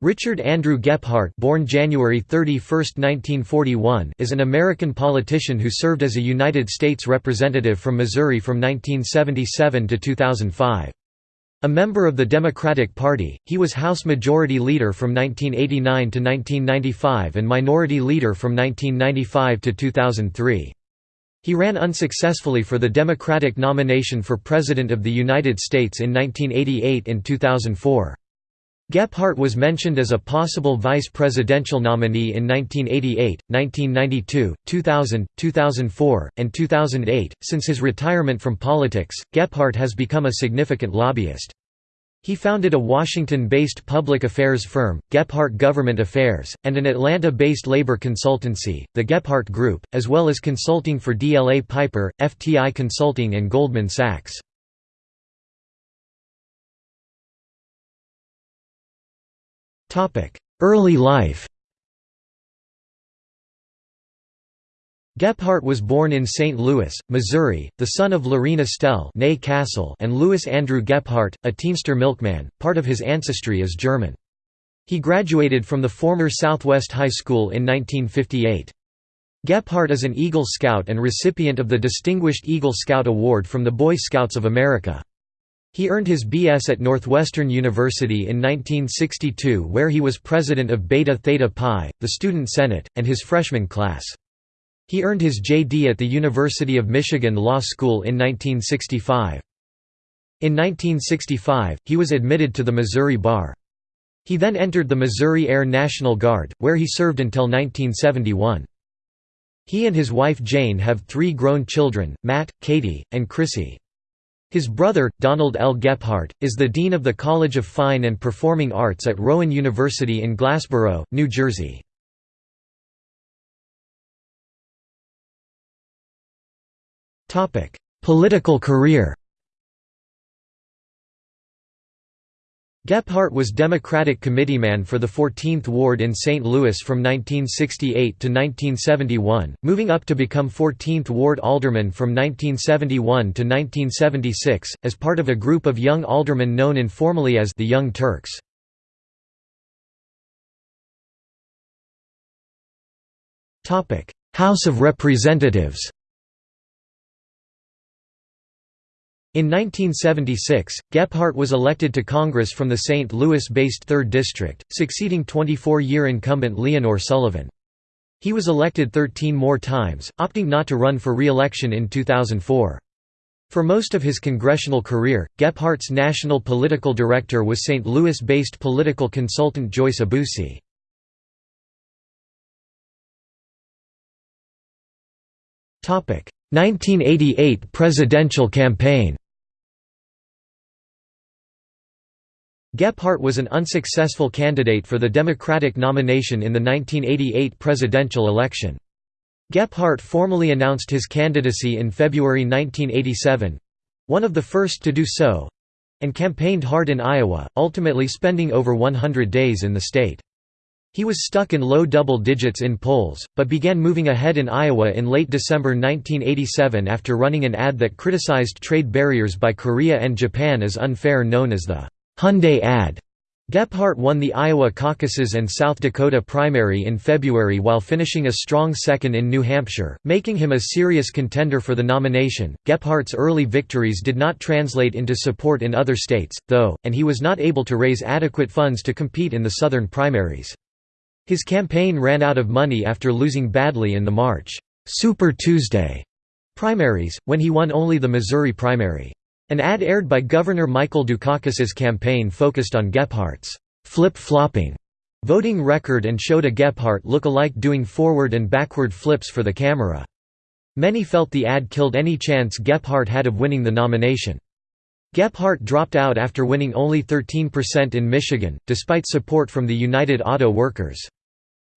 Richard Andrew Gephardt born January 31, 1941, is an American politician who served as a United States Representative from Missouri from 1977 to 2005. A member of the Democratic Party, he was House Majority Leader from 1989 to 1995 and Minority Leader from 1995 to 2003. He ran unsuccessfully for the Democratic nomination for President of the United States in 1988 and 2004. Gephardt was mentioned as a possible vice presidential nominee in 1988, 1992, 2000, 2004, and 2008. Since his retirement from politics, Gephardt has become a significant lobbyist. He founded a Washington-based public affairs firm, Gephardt Government Affairs, and an Atlanta-based labor consultancy, the Gephardt Group, as well as consulting for DLA Piper, FTI Consulting and Goldman Sachs. Early life Gephardt was born in St. Louis, Missouri, the son of Loreen Estelle Cassell and Louis Andrew Gephardt, a teamster milkman. Part of his ancestry is German. He graduated from the former Southwest High School in 1958. Gephardt is an Eagle Scout and recipient of the Distinguished Eagle Scout Award from the Boy Scouts of America. He earned his B.S. at Northwestern University in 1962 where he was president of Beta Theta Pi, the student senate, and his freshman class. He earned his J.D. at the University of Michigan Law School in 1965. In 1965, he was admitted to the Missouri Bar. He then entered the Missouri Air National Guard, where he served until 1971. He and his wife Jane have three grown children, Matt, Katie, and Chrissy. His brother, Donald L. Gephardt, is the Dean of the College of Fine and Performing Arts at Rowan University in Glassboro, New Jersey. Political career Gephardt was Democratic committeeman for the 14th Ward in St. Louis from 1968 to 1971, moving up to become 14th Ward alderman from 1971 to 1976, as part of a group of young aldermen known informally as the Young Turks. House of Representatives In 1976, Gephardt was elected to Congress from the St. Louis-based 3rd District, succeeding 24-year incumbent Leonor Sullivan. He was elected 13 more times, opting not to run for re-election in 2004. For most of his congressional career, Gephardt's national political director was St. Louis-based political consultant Joyce Aboussie. Topic: 1988 presidential campaign Gephardt was an unsuccessful candidate for the Democratic nomination in the 1988 presidential election. Gephardt formally announced his candidacy in February 1987—one of the first to do so—and campaigned hard in Iowa, ultimately spending over 100 days in the state. He was stuck in low double digits in polls, but began moving ahead in Iowa in late December 1987 after running an ad that criticized trade barriers by Korea and Japan as unfair known as the Hyundai ad. Gephardt won the Iowa caucuses and South Dakota primary in February while finishing a strong second in New Hampshire, making him a serious contender for the nomination. Gephardt's early victories did not translate into support in other states, though, and he was not able to raise adequate funds to compete in the Southern primaries. His campaign ran out of money after losing badly in the March Super Tuesday primaries, when he won only the Missouri primary. An ad aired by Governor Michael Dukakis's campaign focused on Gephardt's flip-flopping voting record and showed a Gephardt look-alike doing forward and backward flips for the camera. Many felt the ad killed any chance Gephardt had of winning the nomination. Gephardt dropped out after winning only 13% in Michigan, despite support from the United Auto Workers.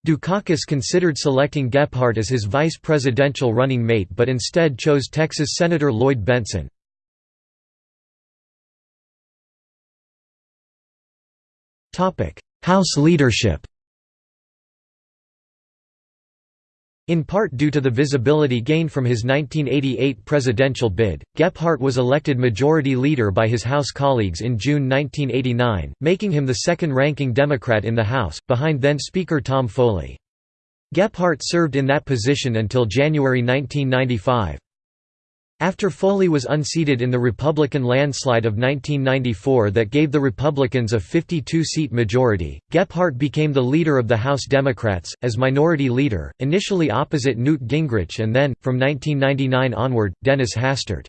Dukakis considered selecting Gephardt as his vice presidential running mate but instead chose Texas Senator Lloyd Bentsen. House leadership In part due to the visibility gained from his 1988 presidential bid, Gephardt was elected majority leader by his House colleagues in June 1989, making him the second-ranking Democrat in the House, behind then-Speaker Tom Foley. Gephardt served in that position until January 1995. After Foley was unseated in the Republican landslide of 1994 that gave the Republicans a 52-seat majority, Gephardt became the leader of the House Democrats, as minority leader, initially opposite Newt Gingrich and then, from 1999 onward, Dennis Hastert.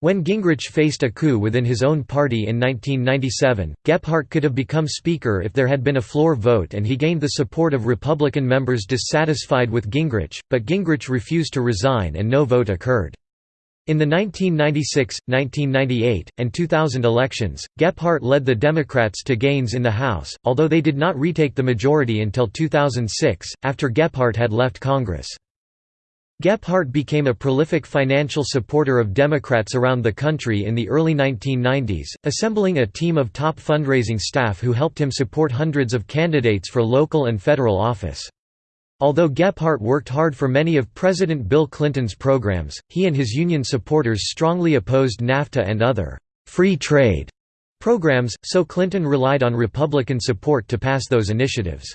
When Gingrich faced a coup within his own party in 1997, Gephardt could have become Speaker if there had been a floor vote and he gained the support of Republican members dissatisfied with Gingrich, but Gingrich refused to resign and no vote occurred. In the 1996, 1998, and 2000 elections, Gephardt led the Democrats to gains in the House, although they did not retake the majority until 2006, after Gephardt had left Congress. Gephardt became a prolific financial supporter of Democrats around the country in the early 1990s, assembling a team of top fundraising staff who helped him support hundreds of candidates for local and federal office. Although Gephardt worked hard for many of President Bill Clinton's programs, he and his union supporters strongly opposed NAFTA and other «free trade» programs, so Clinton relied on Republican support to pass those initiatives.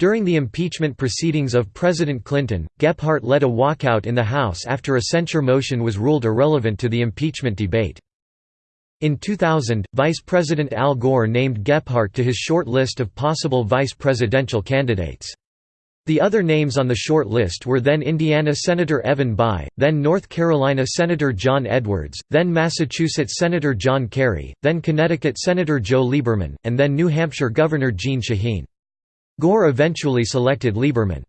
During the impeachment proceedings of President Clinton, Gephardt led a walkout in the House after a censure motion was ruled irrelevant to the impeachment debate. In 2000, Vice President Al Gore named Gephardt to his short list of possible vice presidential candidates. The other names on the short list were then Indiana Senator Evan Bayh, then North Carolina Senator John Edwards, then Massachusetts Senator John Kerry, then Connecticut Senator Joe Lieberman, and then New Hampshire Governor Jeanne Shaheen. Gore eventually selected Lieberman.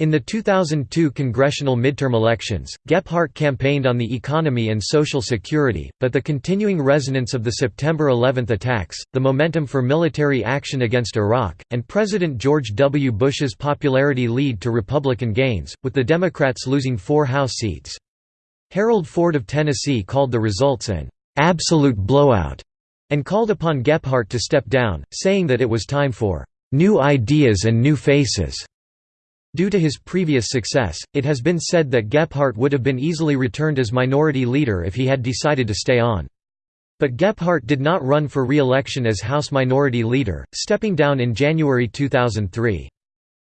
In the 2002 congressional midterm elections, Gephardt campaigned on the economy and Social Security, but the continuing resonance of the September 11 attacks, the momentum for military action against Iraq, and President George W. Bush's popularity lead to Republican gains, with the Democrats losing four House seats. Harold Ford of Tennessee called the results an «absolute blowout» and called upon Gephardt to step down, saying that it was time for «new ideas and new faces». Due to his previous success, it has been said that Gephardt would have been easily returned as minority leader if he had decided to stay on. But Gephardt did not run for re-election as House Minority Leader, stepping down in January 2003.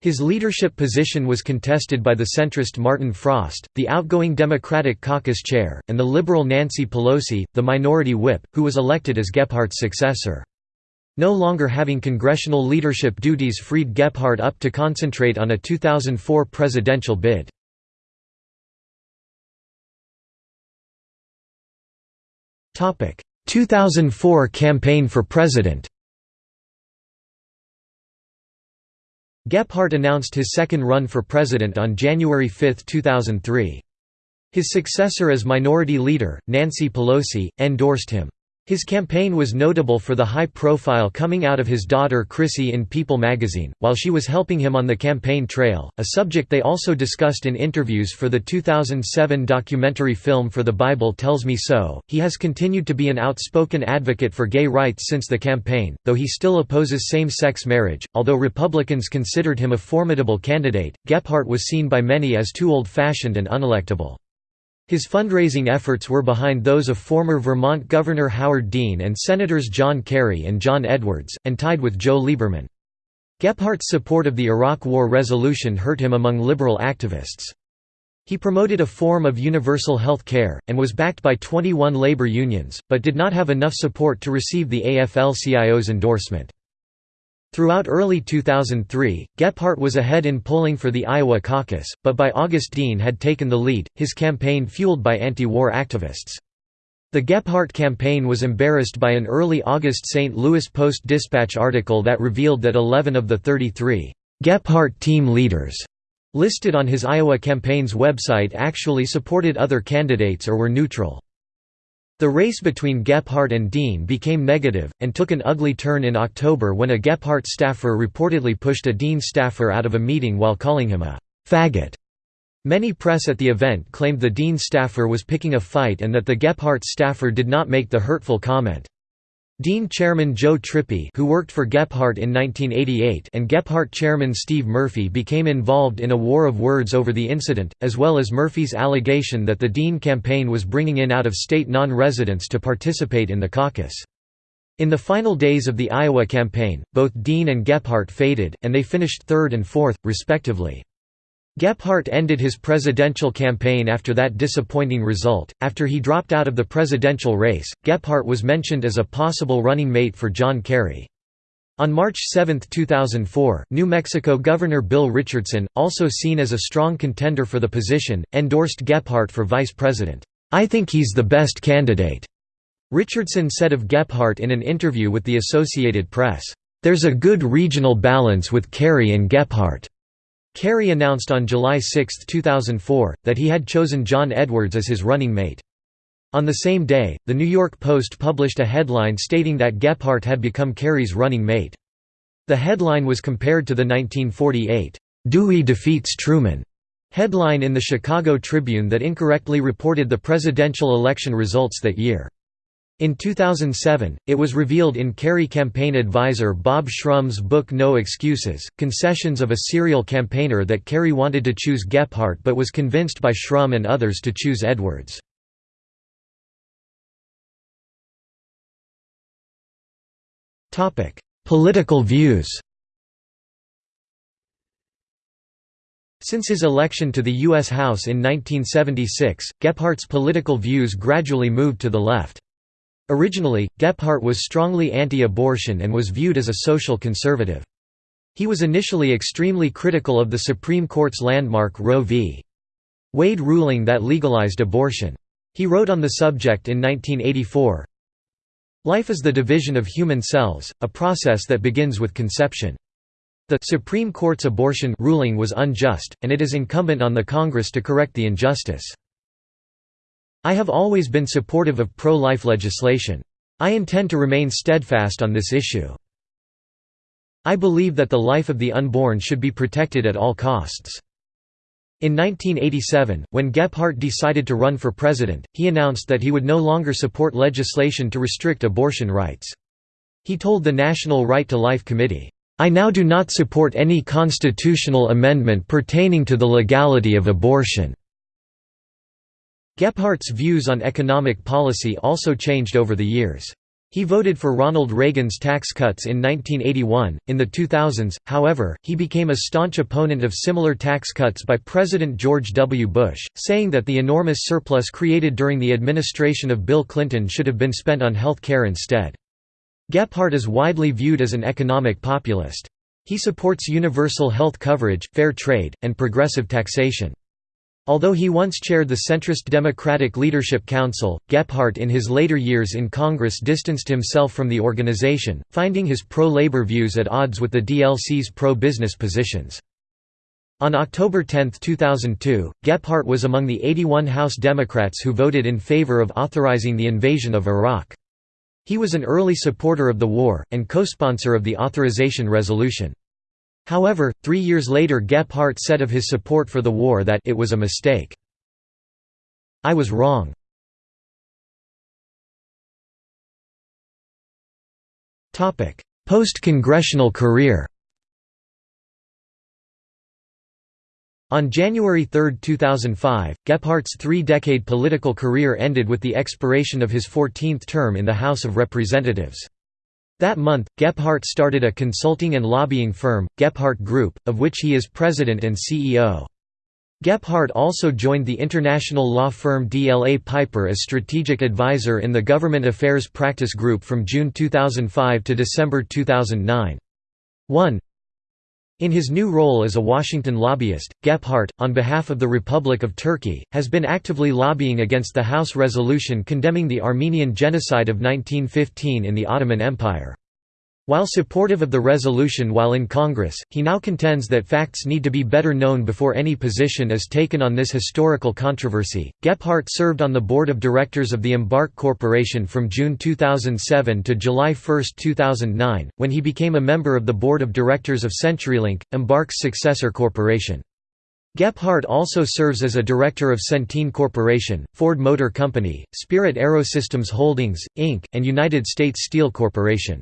His leadership position was contested by the centrist Martin Frost, the outgoing Democratic caucus chair, and the liberal Nancy Pelosi, the minority whip, who was elected as Gephardt's successor. No longer having congressional leadership duties freed Gephardt up to concentrate on a 2004 presidential bid. Topic: 2004 campaign for president. Gephardt announced his second run for president on January 5, 2003. His successor as minority leader, Nancy Pelosi, endorsed him. His campaign was notable for the high profile coming out of his daughter Chrissy in People magazine, while she was helping him on the campaign trail, a subject they also discussed in interviews for the 2007 documentary film For the Bible Tells Me So. He has continued to be an outspoken advocate for gay rights since the campaign, though he still opposes same sex marriage. Although Republicans considered him a formidable candidate, Gephardt was seen by many as too old fashioned and unelectable. His fundraising efforts were behind those of former Vermont Governor Howard Dean and Senators John Kerry and John Edwards, and tied with Joe Lieberman. Gephardt's support of the Iraq War resolution hurt him among liberal activists. He promoted a form of universal health care, and was backed by 21 labor unions, but did not have enough support to receive the AFL-CIO's endorsement. Throughout early 2003, Gephardt was ahead in polling for the Iowa caucus, but by August Dean had taken the lead, his campaign fueled by anti-war activists. The Gephardt campaign was embarrassed by an early August St. Louis Post-Dispatch article that revealed that 11 of the 33 Gephardt team leaders listed on his Iowa campaign's website actually supported other candidates or were neutral. The race between Gephardt and Dean became negative, and took an ugly turn in October when a Gephardt staffer reportedly pushed a Dean staffer out of a meeting while calling him a «faggot». Many press at the event claimed the Dean staffer was picking a fight and that the Gephardt staffer did not make the hurtful comment. Dean Chairman Joe Trippi who worked for Gephardt in 1988 and Gephardt Chairman Steve Murphy became involved in a war of words over the incident, as well as Murphy's allegation that the Dean campaign was bringing in out-of-state non-residents to participate in the caucus. In the final days of the Iowa campaign, both Dean and Gephardt faded, and they finished third and fourth, respectively. Gephardt ended his presidential campaign after that disappointing result. After he dropped out of the presidential race, Gephardt was mentioned as a possible running mate for John Kerry. On March 7, 2004, New Mexico Governor Bill Richardson, also seen as a strong contender for the position, endorsed Gephardt for vice president. I think he's the best candidate. Richardson said of Gephardt in an interview with the Associated Press, "There's a good regional balance with Kerry and Gephardt." Kerry announced on July 6, 2004, that he had chosen John Edwards as his running mate. On the same day, The New York Post published a headline stating that Gephardt had become Kerry's running mate. The headline was compared to the 1948, "'Dewey defeats Truman' headline in the Chicago Tribune that incorrectly reported the presidential election results that year. In 2007, it was revealed in Kerry campaign advisor Bob Shrum's book No Excuses, Confessions of a Serial Campaigner that Kerry wanted to choose Gephardt but was convinced by Shrum and others to choose Edwards. Political views Since his election to the U.S. House in 1976, Gephardt's political views gradually moved to the left. Originally, Gephardt was strongly anti-abortion and was viewed as a social conservative. He was initially extremely critical of the Supreme Court's landmark Roe v. Wade ruling that legalized abortion. He wrote on the subject in 1984, Life is the division of human cells, a process that begins with conception. The Supreme Court's abortion ruling was unjust, and it is incumbent on the Congress to correct the injustice. I have always been supportive of pro-life legislation. I intend to remain steadfast on this issue. I believe that the life of the unborn should be protected at all costs. In 1987, when Gephardt decided to run for president, he announced that he would no longer support legislation to restrict abortion rights. He told the National Right to Life Committee, "...I now do not support any constitutional amendment pertaining to the legality of abortion." Gephardt's views on economic policy also changed over the years. He voted for Ronald Reagan's tax cuts in 1981. In the 2000s, however, he became a staunch opponent of similar tax cuts by President George W. Bush, saying that the enormous surplus created during the administration of Bill Clinton should have been spent on health care instead. Gephardt is widely viewed as an economic populist. He supports universal health coverage, fair trade, and progressive taxation. Although he once chaired the centrist Democratic Leadership Council, Gephardt in his later years in Congress distanced himself from the organization, finding his pro-labor views at odds with the DLC's pro-business positions. On October 10, 2002, Gephardt was among the 81 House Democrats who voted in favor of authorizing the invasion of Iraq. He was an early supporter of the war, and co-sponsor of the authorization resolution. However, three years later Gephardt said of his support for the war that it was a mistake. I was wrong. Post-congressional career On January 3, 2005, Gephardt's three-decade political career ended with the expiration of his 14th term in the House of Representatives. That month, Gephardt started a consulting and lobbying firm, Gephardt Group, of which he is president and CEO. Gephardt also joined the international law firm DLA Piper as strategic advisor in the Government Affairs Practice Group from June 2005 to December 2009. 1. In his new role as a Washington lobbyist, Gephardt, on behalf of the Republic of Turkey, has been actively lobbying against the House resolution condemning the Armenian genocide of 1915 in the Ottoman Empire. While supportive of the resolution while in Congress, he now contends that facts need to be better known before any position is taken on this historical controversy. Gephardt served on the board of directors of the Embarq Corporation from June 2007 to July 1, 2009, when he became a member of the board of directors of CenturyLink, Embarq's successor corporation. Gephardt also serves as a director of Centene Corporation, Ford Motor Company, Spirit AeroSystems Holdings, Inc., and United States Steel Corporation.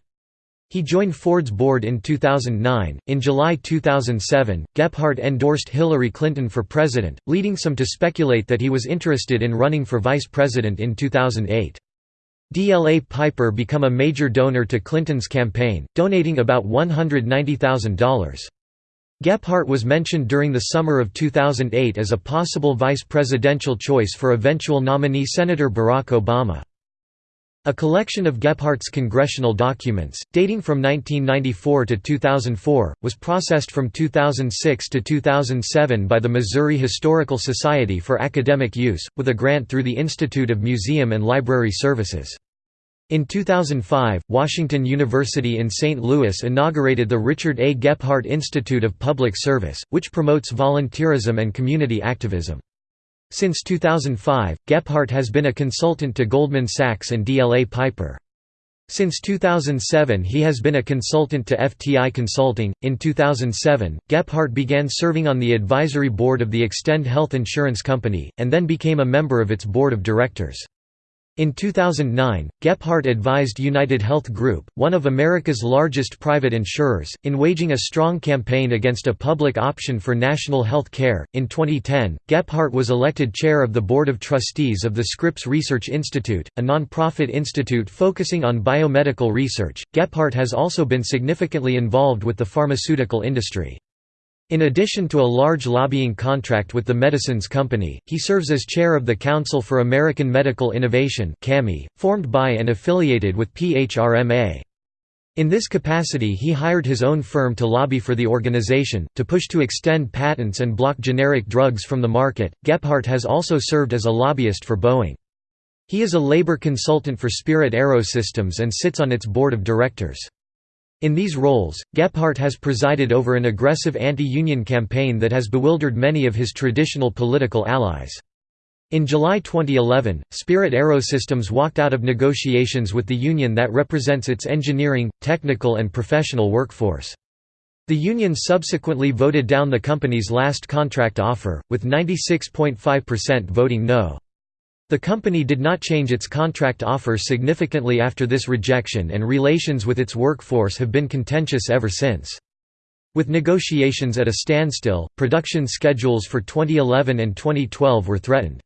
He joined Ford's board in 2009. In July 2007, Gephardt endorsed Hillary Clinton for president, leading some to speculate that he was interested in running for vice president in 2008. DLA Piper became a major donor to Clinton's campaign, donating about $190,000. Gephardt was mentioned during the summer of 2008 as a possible vice presidential choice for eventual nominee Senator Barack Obama. A collection of Gephardt's congressional documents, dating from 1994 to 2004, was processed from 2006 to 2007 by the Missouri Historical Society for academic use, with a grant through the Institute of Museum and Library Services. In 2005, Washington University in St. Louis inaugurated the Richard A. Gephardt Institute of Public Service, which promotes volunteerism and community activism. Since 2005, Gephardt has been a consultant to Goldman Sachs and DLA Piper. Since 2007 he has been a consultant to FTI Consulting. In 2007, Gephardt began serving on the advisory board of the Extend Health Insurance Company, and then became a member of its board of directors. In 2009, Gephardt advised United Health Group, one of America's largest private insurers, in waging a strong campaign against a public option for national health care. In 2010, Gephardt was elected chair of the Board of Trustees of the Scripps Research Institute, a non-profit institute focusing on biomedical research. Gephardt has also been significantly involved with the pharmaceutical industry. In addition to a large lobbying contract with the Medicines Company, he serves as chair of the Council for American Medical Innovation formed by and affiliated with PHRMA. In this capacity he hired his own firm to lobby for the organization, to push to extend patents and block generic drugs from the market. Gephardt has also served as a lobbyist for Boeing. He is a labor consultant for Spirit AeroSystems and sits on its board of directors. In these roles, Gephardt has presided over an aggressive anti-union campaign that has bewildered many of his traditional political allies. In July 2011, Spirit AeroSystems walked out of negotiations with the union that represents its engineering, technical and professional workforce. The union subsequently voted down the company's last contract offer, with 96.5% voting no. The company did not change its contract offer significantly after this rejection and relations with its workforce have been contentious ever since. With negotiations at a standstill, production schedules for 2011 and 2012 were threatened.